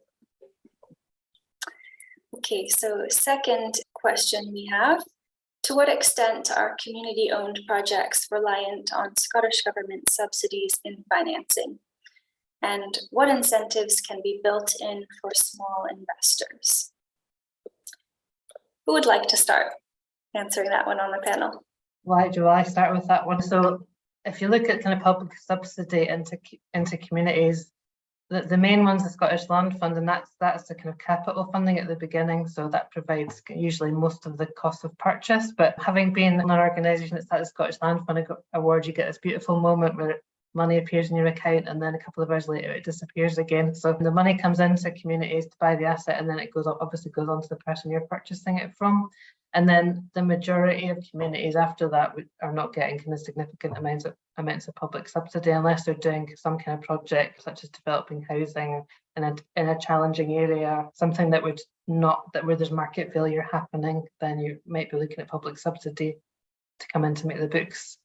Speaker 1: Okay, so second question we have, to what extent are community-owned projects reliant on Scottish Government subsidies in financing? And what incentives can be built in for small investors? Who would like to start answering that one on the panel?
Speaker 3: Why do I start with that one? So if you look at kind of public subsidy into into communities, the, the main one's the Scottish Land Fund, and that's that's the kind of capital funding at the beginning. So that provides usually most of the cost of purchase. But having been an organisation that's had the Scottish Land Fund award, you get this beautiful moment where money appears in your account and then a couple of hours later it disappears again. So the money comes into communities to buy the asset and then it goes up, obviously goes on to the person you're purchasing it from. And then the majority of communities after that are not getting kind of significant amounts of amounts of public subsidy unless they're doing some kind of project such as developing housing in a in a challenging area, something that would not that where there's market failure happening, then you might be looking at public subsidy to come in to make the books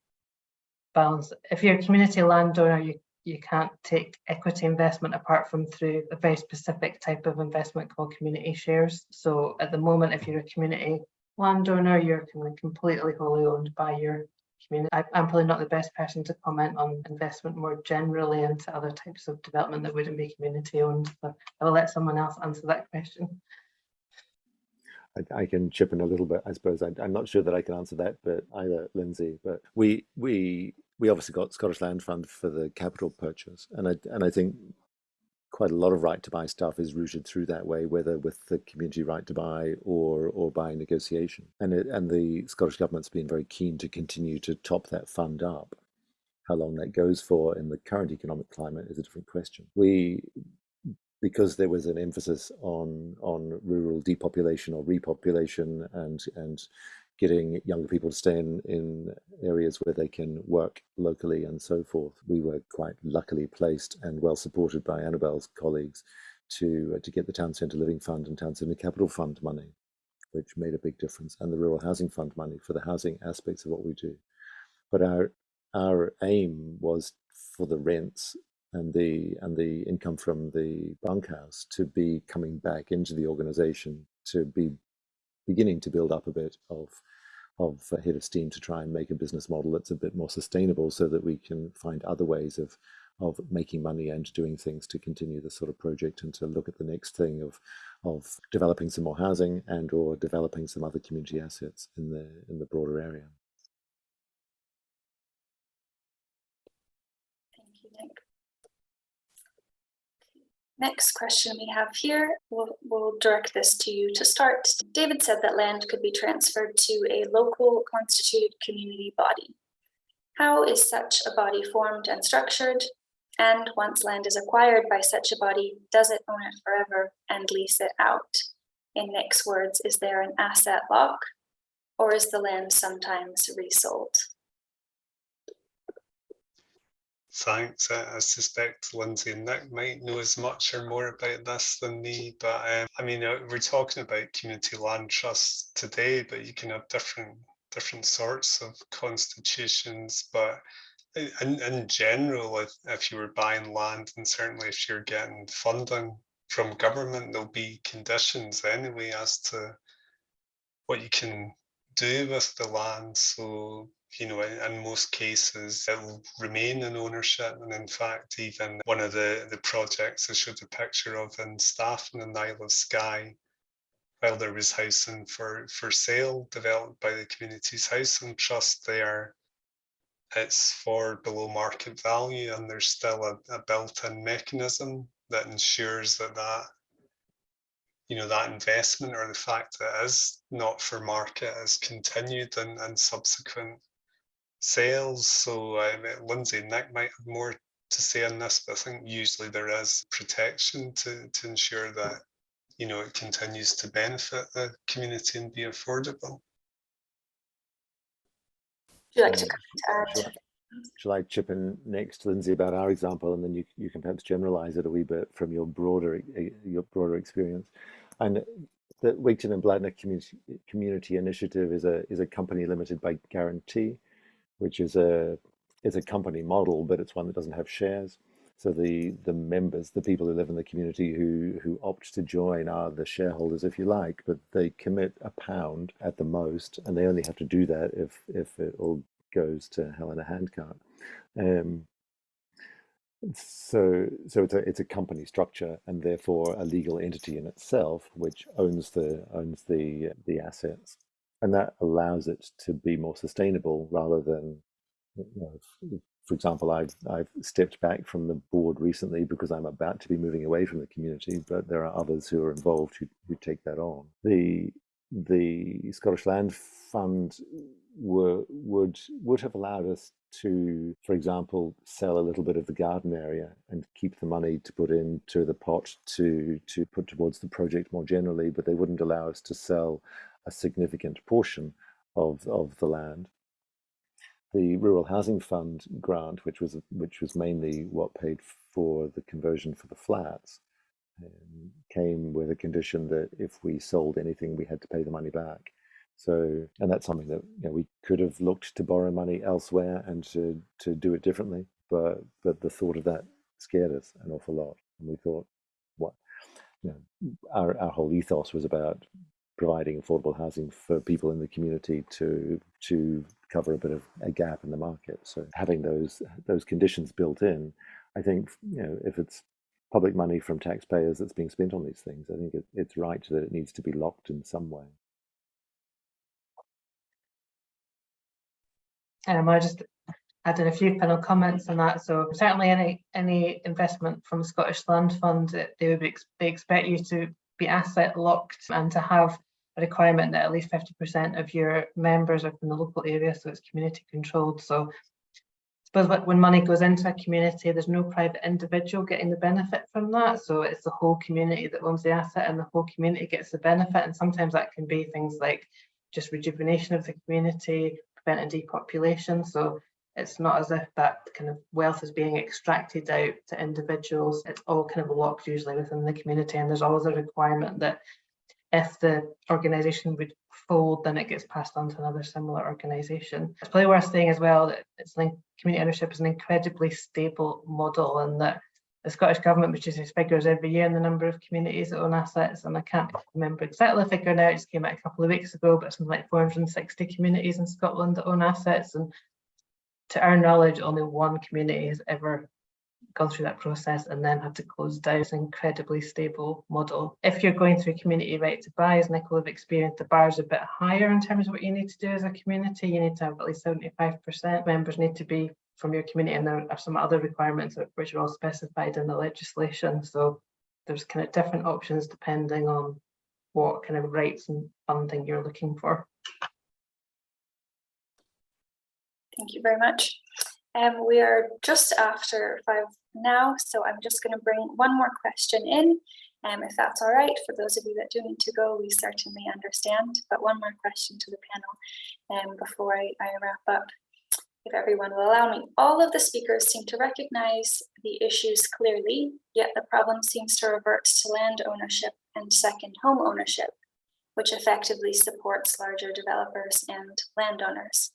Speaker 3: balance. If you're a community landowner, you you can't take equity investment apart from through a very specific type of investment called community shares. So at the moment, if you're a community landowner, you're completely wholly owned by your community. I, I'm probably not the best person to comment on investment more generally into other types of development that wouldn't be community owned. But I'll let someone else answer that question.
Speaker 4: I, I can chip in a little bit, I suppose. I, I'm not sure that I can answer that, but either Lindsay. But we we we obviously got Scottish Land Fund for the capital purchase, and I and I think quite a lot of right to buy stuff is routed through that way, whether with the community right to buy or or by negotiation. And it, and the Scottish government's been very keen to continue to top that fund up. How long that goes for in the current economic climate is a different question. We because there was an emphasis on on rural depopulation or repopulation and and getting younger people to stay in, in areas where they can work locally and so forth. We were quite luckily placed and well supported by Annabelle's colleagues to uh, to get the Town Centre Living Fund and Town Centre Capital Fund money, which made a big difference, and the Rural Housing Fund money for the housing aspects of what we do. But our our aim was for the rents and the and the income from the bunkhouse to be coming back into the organization to be beginning to build up a bit of of a head of steam to try and make a business model that's a bit more sustainable so that we can find other ways of of making money and doing things to continue this sort of project and to look at the next thing of of developing some more housing and or developing some other community assets in the in the broader area.
Speaker 1: Thank you, Nick. Next question we have here, we'll, we'll direct this to you to start. David said that land could be transferred to a local constituted community body. How is such a body formed and structured? And once land is acquired by such a body, does it own it forever and lease it out? In Nick's words, is there an asset lock? Or is the land sometimes resold?
Speaker 2: Thanks. I, I suspect Lindsay and Nick might know as much or more about this than me. But um, I mean, uh, we're talking about community land trusts today, but you can have different different sorts of constitutions. But in, in general, if, if you were buying land, and certainly if you're getting funding from government, there'll be conditions anyway as to what you can do with the land. So you know, in, in, most cases, it will remain in ownership. And in fact, even one of the, the projects I showed a picture of in Staffin and Isle of Skye, while there was housing for, for sale developed by the Communities Housing Trust there, it's for below market value and there's still a, a built-in mechanism that ensures that that you know that investment or the fact that it is not for market is continued and, and subsequent sales. So um, Lindsay and Nick might have more to say on this, but I think usually there is protection to, to ensure that you know it continues to benefit the community and be affordable.
Speaker 1: Would you like to add?
Speaker 4: Shall I, chip in next, Lindsay, about our example, and then you you can perhaps generalize it a wee bit from your broader your broader experience. And the Wigtown and Bladnoch Community Community Initiative is a is a company limited by guarantee, which is a is a company model, but it's one that doesn't have shares. So the the members, the people who live in the community who who opt to join are the shareholders, if you like, but they commit a pound at the most, and they only have to do that if if it all goes to hell in a handcart. Um, so so it's a it's a company structure and therefore a legal entity in itself, which owns the owns the the assets, and that allows it to be more sustainable rather than you know, for example, I've I've stepped back from the board recently because I'm about to be moving away from the community, but there are others who are involved who, who take that on. The the Scottish Land Fund were would would have allowed us to, for example, sell a little bit of the garden area and keep the money to put into the pot to to put towards the project more generally, but they wouldn't allow us to sell a significant portion of of the land. The Rural Housing Fund grant, which was which was mainly what paid for the conversion for the flats, um, came with a condition that if we sold anything, we had to pay the money back. So, and that's something that you know, we could have looked to borrow money elsewhere and to to do it differently, but but the thought of that scared us an awful lot, and we thought, what, you know, our our whole ethos was about providing affordable housing for people in the community to to cover a bit of a gap in the market. So having those those conditions built in, I think you know if it's public money from taxpayers that's being spent on these things, I think it, it's right that it needs to be locked in some way.
Speaker 3: Um, I just added a few final comments on that. So certainly any any investment from Scottish Land Fund, they would be, they expect you to be asset locked and to have requirement that at least fifty percent of your members are from the local area, so it's community controlled. So I suppose when money goes into a community, there's no private individual getting the benefit from that. So it's the whole community that owns the asset and the whole community gets the benefit. And sometimes that can be things like just rejuvenation of the community, preventing depopulation. So it's not as if that kind of wealth is being extracted out to individuals. It's all kind of locked usually within the community. And there's always a requirement that if the organisation would fold, then it gets passed on to another similar organisation. It's probably worth saying as well that it's like community ownership is an incredibly stable model and that the Scottish Government produces figures every year in the number of communities that own assets, and I can't remember exactly the figure now, it just came out a couple of weeks ago, but something like 460 communities in Scotland that own assets, and to our knowledge, only one community has ever gone through that process and then have to close down. An incredibly stable model. If you're going through community right to buy, as Nicola have experienced, the bar is a bit higher in terms of what you need to do as a community. You need to have at least 75% members need to be from your community and there are some other requirements which are all specified in the legislation. So there's kind of different options depending on what kind of rights and funding you're looking for.
Speaker 1: Thank you very much. Um, we are just after five now, so I'm just going to bring one more question in. Um, if that's all right, for those of you that do need to go, we certainly understand, but one more question to the panel um, before I, I wrap up. If everyone will allow me, all of the speakers seem to recognize the issues clearly, yet the problem seems to revert to land ownership and second home ownership, which effectively supports larger developers and landowners.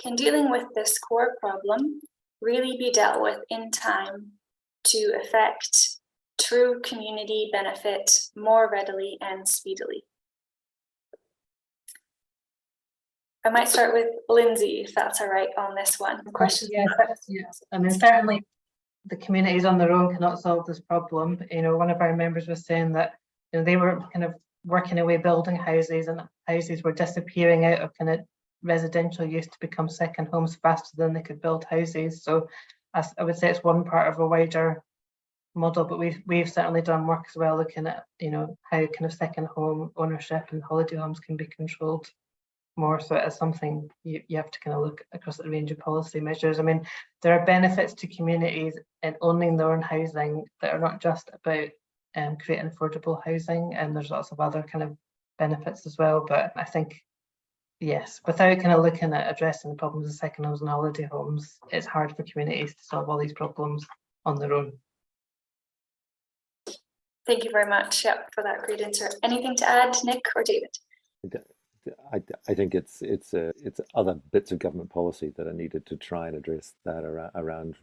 Speaker 1: Can dealing with this core problem really be dealt with in time to affect true community benefit more readily and speedily? I might start with Lindsay, if that's all right on this one. Questions?
Speaker 3: Yes, yes. I mean, certainly the communities on their own cannot solve this problem. You know, one of our members was saying that, you know, they were kind of working away building houses and houses were disappearing out of kind of residential use to become second homes faster than they could build houses. So as I would say it's one part of a wider model, but we've we've certainly done work as well looking at, you know, how kind of second home ownership and holiday homes can be controlled more. So is something you, you have to kind of look across the range of policy measures. I mean, there are benefits to communities in owning their own housing that are not just about um, creating affordable housing and there's lots of other kind of benefits as well. But I think Yes, without kind of looking at addressing the problems of second homes and holiday homes, it's hard for communities to solve all these problems on their own.
Speaker 1: Thank you very much yep, for that great answer. Anything to add, Nick or David?
Speaker 4: I, I think it's it's uh, it's other bits of government policy that are needed to try and address that around, around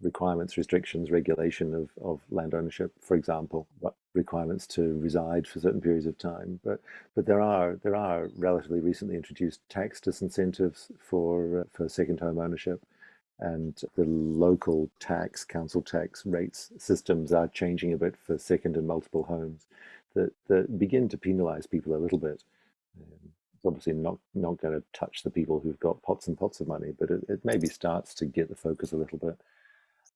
Speaker 4: requirements, restrictions, regulation of, of land ownership, for example, what requirements to reside for certain periods of time. But but there are there are relatively recently introduced tax disincentives for for second home ownership, and the local tax, council tax rates systems are changing a bit for second and multiple homes that that begin to penalise people a little bit. Um, it's obviously not not going to touch the people who've got pots and pots of money, but it, it maybe starts to get the focus a little bit.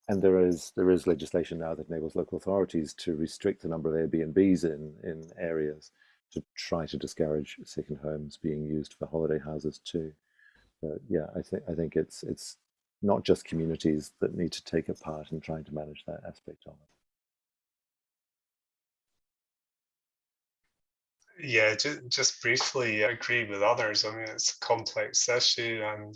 Speaker 4: And there is there is legislation now that enables local authorities to restrict the number of Airbnbs in in areas to try to discourage second homes being used for holiday houses too. But yeah, I think I think it's it's not just communities that need to take a part in trying to manage that aspect of it.
Speaker 2: Yeah, ju- just briefly, agree with others. I mean, it's a complex issue, and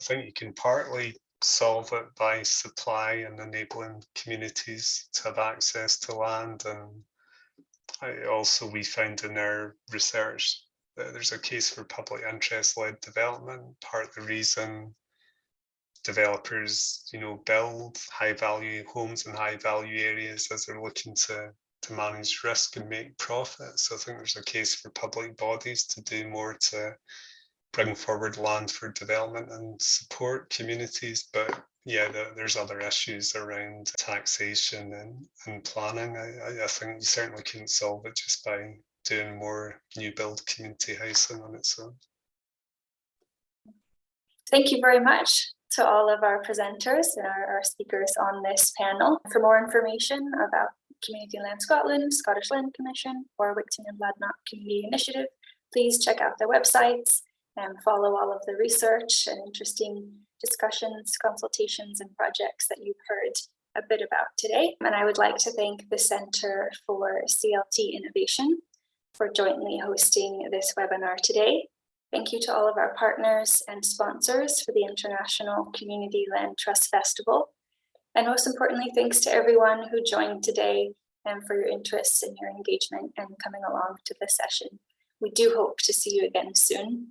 Speaker 2: I think you can partly solve it by supply and enabling communities to have access to land. And I also, we found in our research that there's a case for public interest-led development. Part of the reason developers, you know, build high-value homes in high-value areas as they're looking to to manage risk and make profit. So I think there's a case for public bodies to do more to bring forward land for development and support communities. But yeah, there- there's other issues around taxation and, and planning. I, I- think you certainly couldn't solve it just by doing more new build community housing on its own.
Speaker 1: Thank you very much to all of our presenters and our, our speakers on this panel. For more information about Community Land Scotland, Scottish Land Commission, or Wigtown and Bladnoch Community Initiative, please check out their websites and follow all of the research and interesting discussions, consultations, and projects that you've heard a bit about today. And I would like to thank the Centre for CLT Innovation for jointly hosting this webinar today. Thank you to all of our partners and sponsors for the International Community Land Trust Festival. And most importantly, thanks to everyone who joined today and for your interest and your engagement and coming along to this session. We do hope to see you again soon.